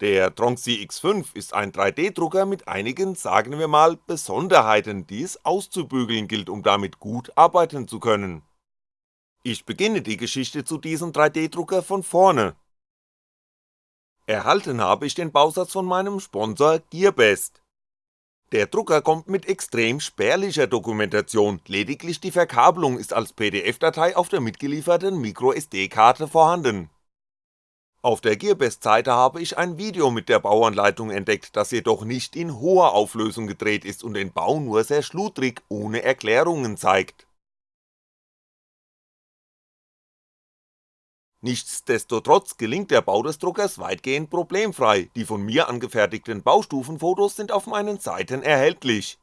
Der Tronxy X5 ist ein 3D-Drucker mit einigen, sagen wir mal, Besonderheiten, die es auszubügeln gilt, um damit gut arbeiten zu können. Ich beginne die Geschichte zu diesem 3D-Drucker von vorne. Erhalten habe ich den Bausatz von meinem Sponsor Gearbest. Der Drucker kommt mit extrem spärlicher Dokumentation, lediglich die Verkabelung ist als PDF-Datei auf der mitgelieferten MicroSD-Karte vorhanden auf der Gearbest-Seite habe ich ein Video mit der Bauanleitung entdeckt, das jedoch nicht in hoher Auflösung gedreht ist und den Bau nur sehr schludrig, ohne Erklärungen zeigt. Nichtsdestotrotz gelingt der Bau des Druckers weitgehend problemfrei, die von mir angefertigten Baustufenfotos sind auf meinen Seiten erhältlich.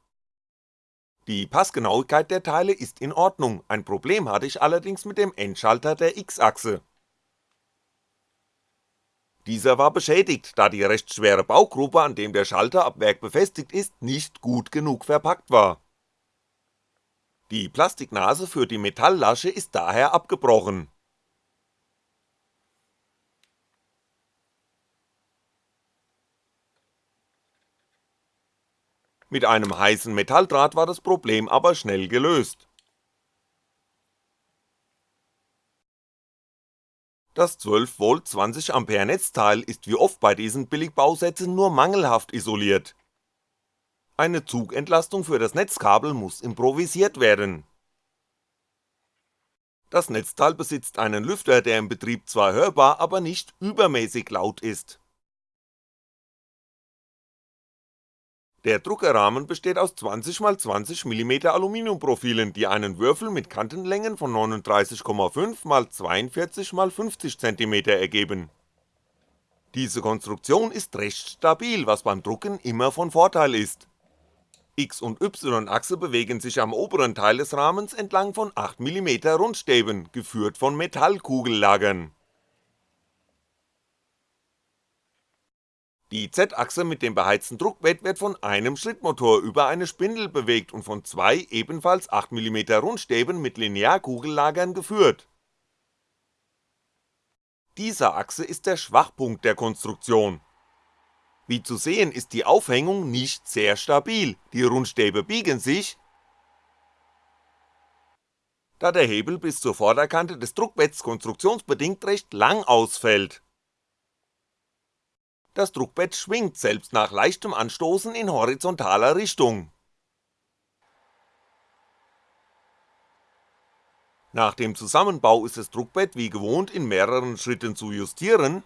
Die Passgenauigkeit der Teile ist in Ordnung, ein Problem hatte ich allerdings mit dem Endschalter der X-Achse dieser war beschädigt, da die recht schwere Baugruppe, an dem der Schalter ab Werk befestigt ist, nicht gut genug verpackt war. Die Plastiknase für die Metalllasche ist daher abgebrochen. Mit einem heißen Metalldraht war das Problem aber schnell gelöst Das 12V 20A Netzteil ist wie oft bei diesen Billigbausätzen nur mangelhaft isoliert. Eine Zugentlastung für das Netzkabel muss improvisiert werden. Das Netzteil besitzt einen Lüfter, der im Betrieb zwar hörbar, aber nicht übermäßig laut ist Der Druckerrahmen besteht aus 20x20mm Aluminiumprofilen, die einen Würfel mit Kantenlängen von 39,5x42x50 cm ergeben. Diese Konstruktion ist recht stabil, was beim Drucken immer von Vorteil ist. X- und Y-Achse bewegen sich am oberen Teil des Rahmens entlang von 8mm Rundstäben, geführt von Metallkugellagern Die Z-Achse mit dem beheizten Druckbett wird von einem Schrittmotor über eine Spindel bewegt und von zwei ebenfalls 8mm Rundstäben mit Linearkugellagern geführt. Diese Achse ist der Schwachpunkt der Konstruktion. Wie zu sehen ist die Aufhängung nicht sehr stabil, die Rundstäbe biegen sich, da der Hebel bis zur Vorderkante des Druckbetts konstruktionsbedingt recht lang ausfällt das Druckbett schwingt selbst nach leichtem Anstoßen in horizontaler Richtung. Nach dem Zusammenbau ist das Druckbett wie gewohnt in mehreren Schritten zu justieren,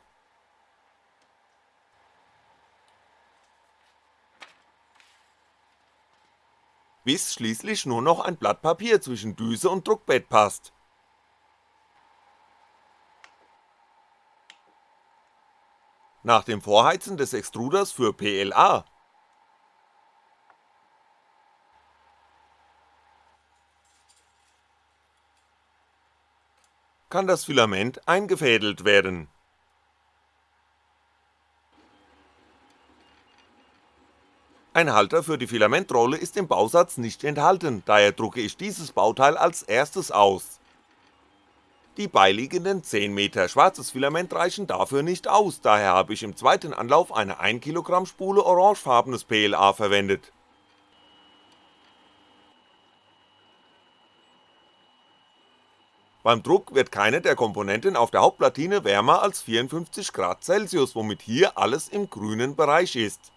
bis schließlich nur noch ein Blatt Papier zwischen Düse und Druckbett passt nach dem Vorheizen des Extruders für PLA kann das Filament eingefädelt werden. Ein Halter für die Filamentrolle ist im Bausatz nicht enthalten, daher drucke ich dieses Bauteil als erstes aus die beiliegenden 10 Meter schwarzes Filament reichen dafür nicht aus, daher habe ich im zweiten Anlauf eine 1 Kilogramm Spule orangefarbenes PLA verwendet. Beim Druck wird keine der Komponenten auf der Hauptplatine wärmer als 54 Grad Celsius, womit hier alles im grünen Bereich ist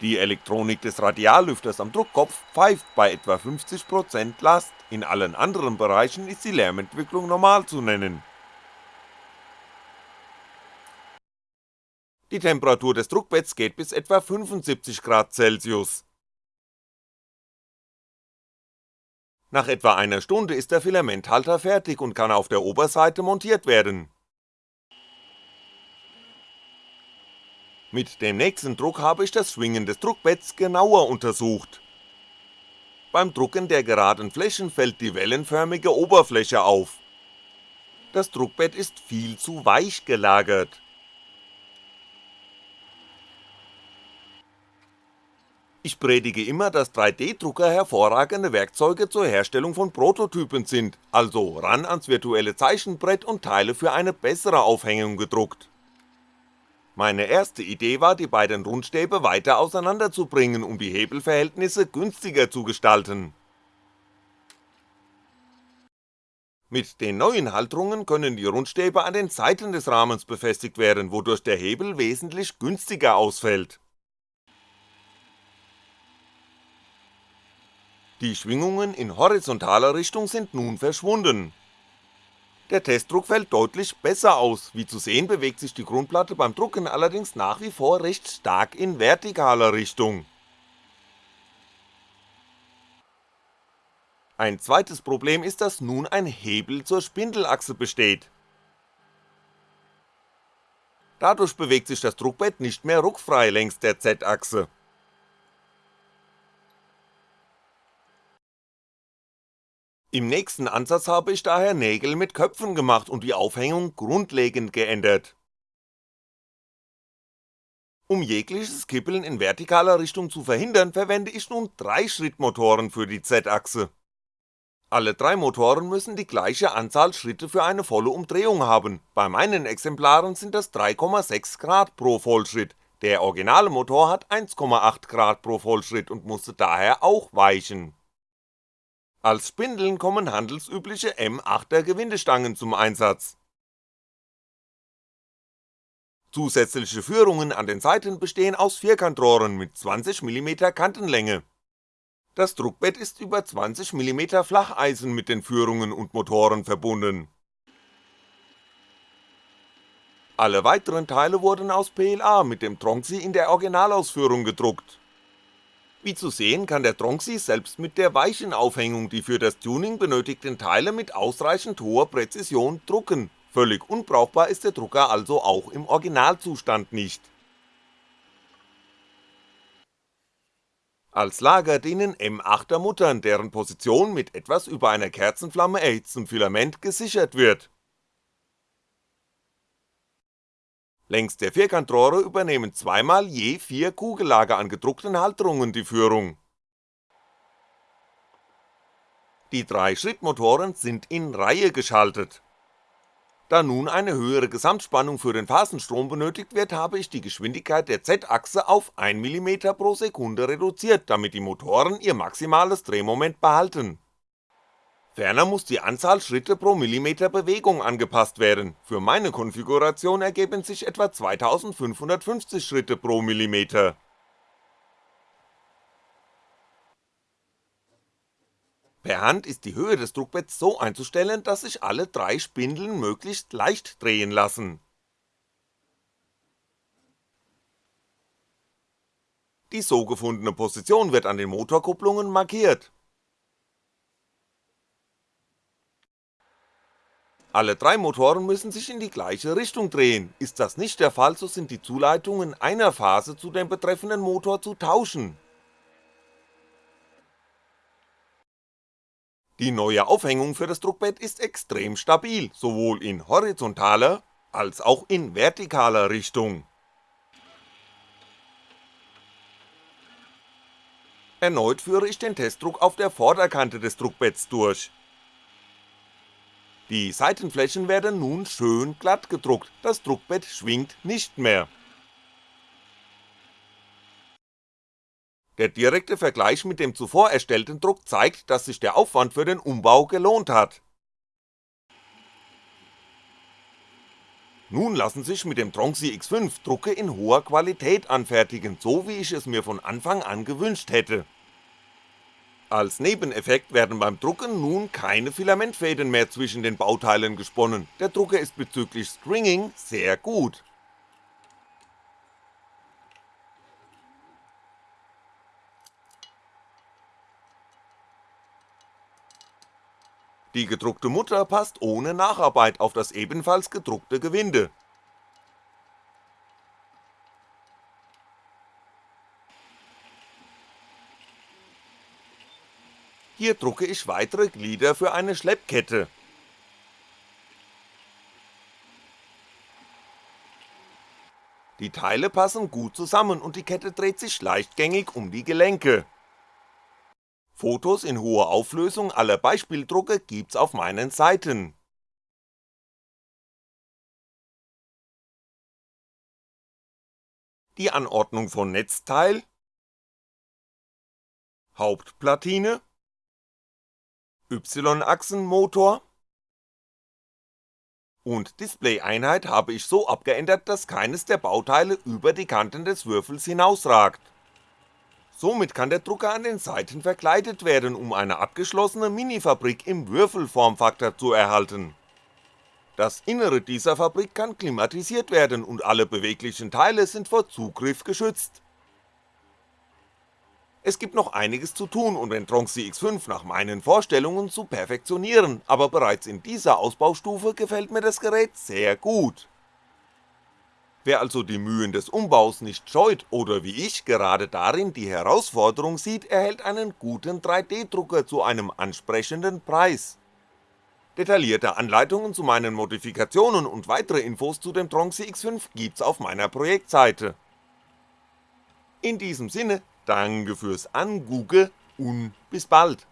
Die Elektronik des Radiallüfters am Druckkopf pfeift bei etwa 50% Last, in allen anderen Bereichen ist die Lärmentwicklung normal zu nennen. Die Temperatur des Druckbetts geht bis etwa 75 Grad Celsius. Nach etwa einer Stunde ist der Filamenthalter fertig und kann auf der Oberseite montiert werden Mit dem nächsten Druck habe ich das Schwingen des Druckbetts genauer untersucht. Beim Drucken der geraden Flächen fällt die wellenförmige Oberfläche auf. Das Druckbett ist viel zu weich gelagert. Ich predige immer, dass 3D-Drucker hervorragende Werkzeuge zur Herstellung von Prototypen sind, also ran ans virtuelle Zeichenbrett und Teile für eine bessere Aufhängung gedruckt. Meine erste Idee war, die beiden Rundstäbe weiter auseinanderzubringen, um die Hebelverhältnisse günstiger zu gestalten. Mit den neuen Halterungen können die Rundstäbe an den Seiten des Rahmens befestigt werden, wodurch der Hebel wesentlich günstiger ausfällt. Die Schwingungen in horizontaler Richtung sind nun verschwunden. Der Testdruck fällt deutlich besser aus, wie zu sehen bewegt sich die Grundplatte beim Drucken allerdings nach wie vor recht stark in vertikaler Richtung. Ein zweites Problem ist, dass nun ein Hebel zur Spindelachse besteht. Dadurch bewegt sich das Druckbett nicht mehr ruckfrei längs der Z-Achse. Im nächsten Ansatz habe ich daher Nägel mit Köpfen gemacht und die Aufhängung grundlegend geändert. Um jegliches Kippeln in vertikaler Richtung zu verhindern, verwende ich nun 3-Schrittmotoren für die Z-Achse. Alle drei Motoren müssen die gleiche Anzahl Schritte für eine volle Umdrehung haben, bei meinen Exemplaren sind das 3,6 Grad pro Vollschritt, der originale Motor hat 1,8 Grad pro Vollschritt und musste daher auch weichen. Als Spindeln kommen handelsübliche M8er Gewindestangen zum Einsatz. Zusätzliche Führungen an den Seiten bestehen aus Vierkantrohren mit 20mm Kantenlänge das Druckbett ist über 20mm Flacheisen mit den Führungen und Motoren verbunden. Alle weiteren Teile wurden aus PLA mit dem Tronxy in der Originalausführung gedruckt. Wie zu sehen kann der Tronxy selbst mit der weichen Aufhängung die für das Tuning benötigten Teile mit ausreichend hoher Präzision drucken, völlig unbrauchbar ist der Drucker also auch im Originalzustand nicht Als Lager dienen M8er Muttern, deren Position mit etwas über einer Kerzenflamme erhitztem Filament gesichert wird. Längs der Vierkantrohre übernehmen zweimal je vier Kugellager an gedruckten Halterungen die Führung. Die drei Schrittmotoren sind in Reihe geschaltet da nun eine höhere Gesamtspannung für den Phasenstrom benötigt wird, habe ich die Geschwindigkeit der Z-Achse auf 1mm pro Sekunde reduziert, damit die Motoren ihr maximales Drehmoment behalten. Ferner muss die Anzahl Schritte pro Millimeter Bewegung angepasst werden, für meine Konfiguration ergeben sich etwa 2550 Schritte pro Millimeter Per Hand ist die Höhe des Druckbetts so einzustellen, dass sich alle drei Spindeln möglichst leicht drehen lassen. Die so gefundene Position wird an den Motorkupplungen markiert. Alle drei Motoren müssen sich in die gleiche Richtung drehen, ist das nicht der Fall, so sind die Zuleitungen einer Phase zu dem betreffenden Motor zu tauschen Die neue Aufhängung für das Druckbett ist extrem stabil, sowohl in horizontaler als auch in vertikaler Richtung. Erneut führe ich den Testdruck auf der Vorderkante des Druckbetts durch. Die Seitenflächen werden nun schön glatt gedruckt, das Druckbett schwingt nicht mehr. Der direkte Vergleich mit dem zuvor erstellten Druck zeigt, dass sich der Aufwand für den Umbau gelohnt hat. Nun lassen sich mit dem Tronxy X5 Drucke in hoher Qualität anfertigen, so wie ich es mir von Anfang an gewünscht hätte. Als Nebeneffekt werden beim Drucken nun keine Filamentfäden mehr zwischen den Bauteilen gesponnen, der Drucker ist bezüglich Stringing sehr gut Die gedruckte Mutter passt ohne Nacharbeit auf das ebenfalls gedruckte Gewinde. Hier drucke ich weitere Glieder für eine Schleppkette. Die Teile passen gut zusammen und die Kette dreht sich leichtgängig um die Gelenke. Fotos in hoher Auflösung aller Beispieldrucke gibt's auf meinen Seiten. Die Anordnung von Netzteil Hauptplatine Y-Achsenmotor und Displayeinheit habe ich so abgeändert, dass keines der Bauteile über die Kanten des Würfels hinausragt. Somit kann der Drucker an den Seiten verkleidet werden, um eine abgeschlossene Minifabrik im Würfelformfaktor zu erhalten. Das Innere dieser Fabrik kann klimatisiert werden und alle beweglichen Teile sind vor Zugriff geschützt. Es gibt noch einiges zu tun und den Tronxy X5 nach meinen Vorstellungen zu perfektionieren, aber bereits in dieser Ausbaustufe gefällt mir das Gerät sehr gut. Wer also die Mühen des Umbaus nicht scheut oder wie ich gerade darin die Herausforderung sieht, erhält einen guten 3D-Drucker zu einem ansprechenden Preis. Detaillierte Anleitungen zu meinen Modifikationen und weitere Infos zu dem Tronxy X5 gibt's auf meiner Projektseite. In diesem Sinne, Danke fürs Angugge und bis bald.